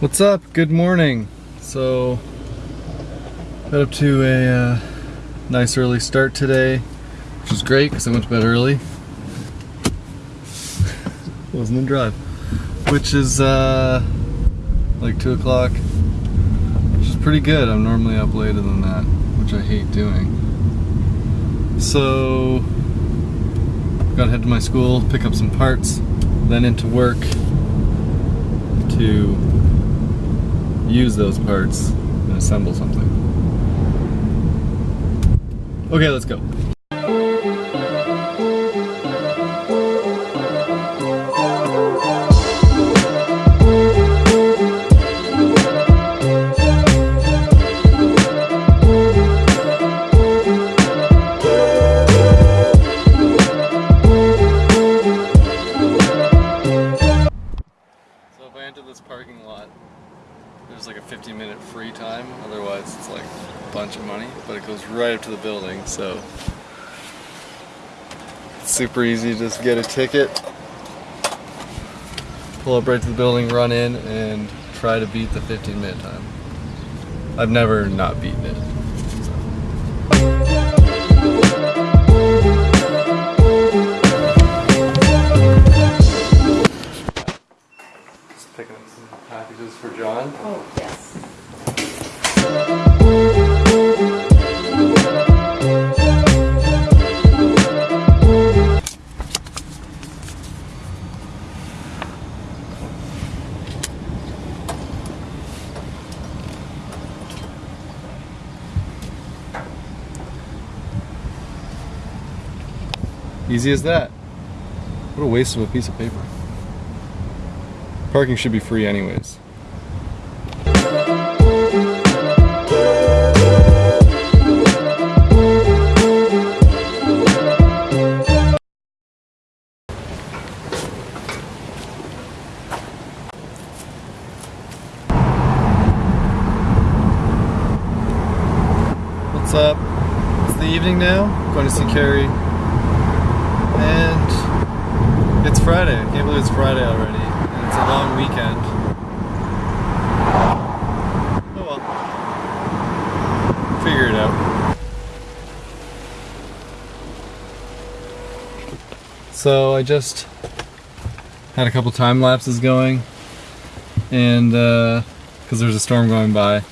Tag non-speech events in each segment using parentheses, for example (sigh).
What's up? Good morning. So, got up to a uh, nice early start today, which is great because I went to bed early. (laughs) Wasn't in drive, which is uh, like two o'clock, which is pretty good. I'm normally up later than that, which I hate doing. So, gotta head to my school, pick up some parts, then into work to use those parts and assemble something. Okay, let's go. There's like a 15 minute free time, otherwise it's like a bunch of money, but it goes right up to the building, so it's super easy just get a ticket, pull up right to the building, run in, and try to beat the 15 minute time. I've never not beaten it. Packages for John. Oh, yes. Easy as that. What a waste of a piece of paper. Parking should be free anyways. What's up? It's the evening now. Going to see Carrie. And it's Friday. I can't believe it's Friday already. And it's a long weekend. Oh well. Figure it out. So I just had a couple time lapses going. And, uh, because there's a storm going by.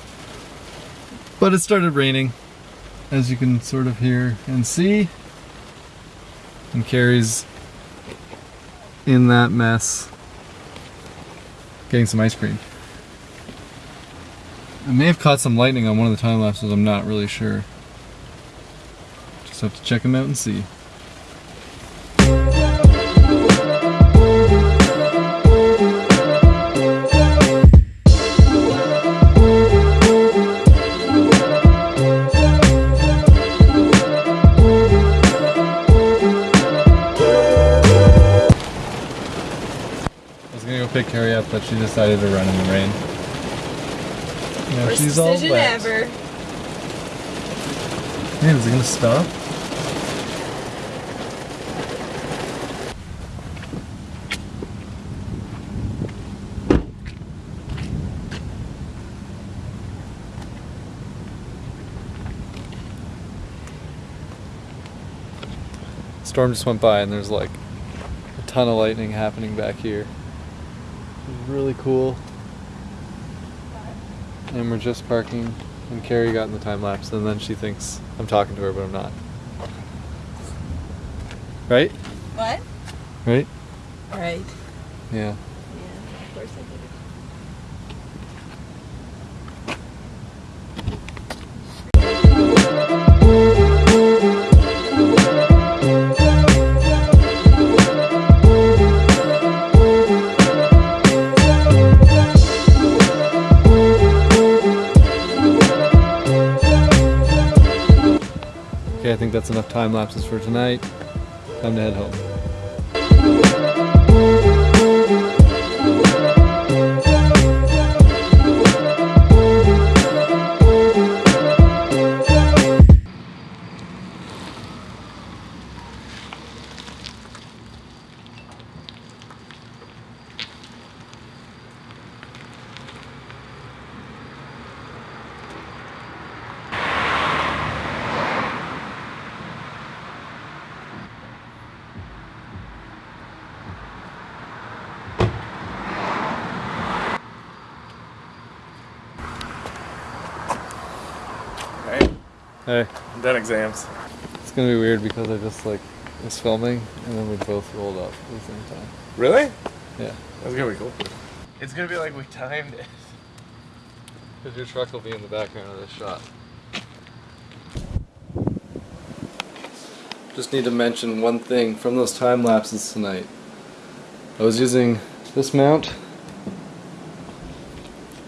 But it started raining, as you can sort of hear and see and Carrie's in that mess getting some ice cream. I may have caught some lightning on one of the time lapses, I'm not really sure. Just have to check them out and see. I was gonna pick Carrie up, but she decided to run in the rain. Now Worst she's all decision wet. ever. Man, is it gonna stop? Storm just went by and there's like a ton of lightning happening back here. Really cool. And we're just parking and Carrie got in the time lapse and then she thinks I'm talking to her but I'm not. Right? What? Right? Right. Yeah. Okay, I think that's enough time lapses for tonight. Time to head home. Hey, I'm done exams. it's gonna be weird because I just like was filming and then we both rolled up at the same time. Really? Yeah. That's gonna be cool. It's gonna be like we timed it. (laughs) Because your truck will be in the background of this shot. Just need to mention one thing from those time lapses tonight. I was using this mount,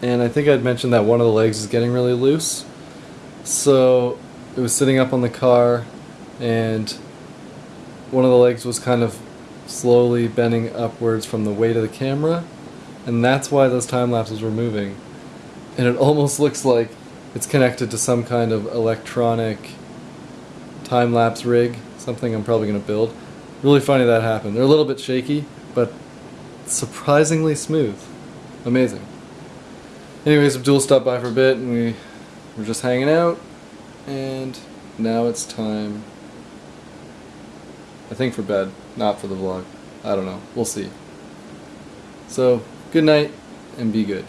and I think I'd mentioned that one of the legs is getting really loose. So it was sitting up on the car, and one of the legs was kind of slowly bending upwards from the weight of the camera, and that's why those time lapses were moving and it almost looks like it's connected to some kind of electronic time lapse rig, something I'm probably going to build. Really funny that happened. They're a little bit shaky, but surprisingly smooth. Amazing. Anyways, Abdul stopped by for a bit and we were just hanging out, and now it's time. I think for bed, not for the vlog. I don't know. We'll see. So, good night and be good.